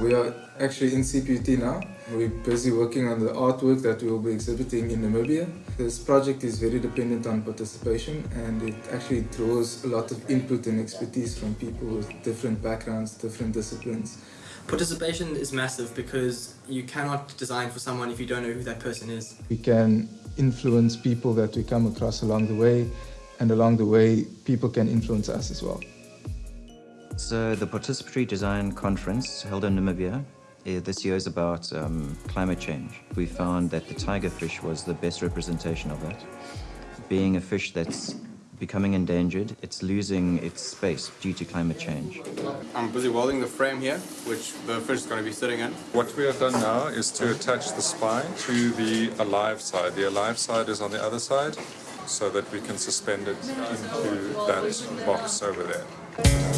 We are actually in CPUT now. We're busy working on the artwork that we will be exhibiting in Namibia. This project is very dependent on participation and it actually draws a lot of input and expertise from people with different backgrounds, different disciplines. Participation is massive because you cannot design for someone if you don't know who that person is. We can influence people that we come across along the way and along the way people can influence us as well. So the Participatory Design Conference held in Namibia eh, this year is about um, climate change. We found that the tigerfish was the best representation of that. Being a fish that's becoming endangered, it's losing its space due to climate change. I'm busy welding the frame here, which the fish is going to be sitting in. What we have done now is to attach the spine to the alive side. The alive side is on the other side, so that we can suspend it into that box over there.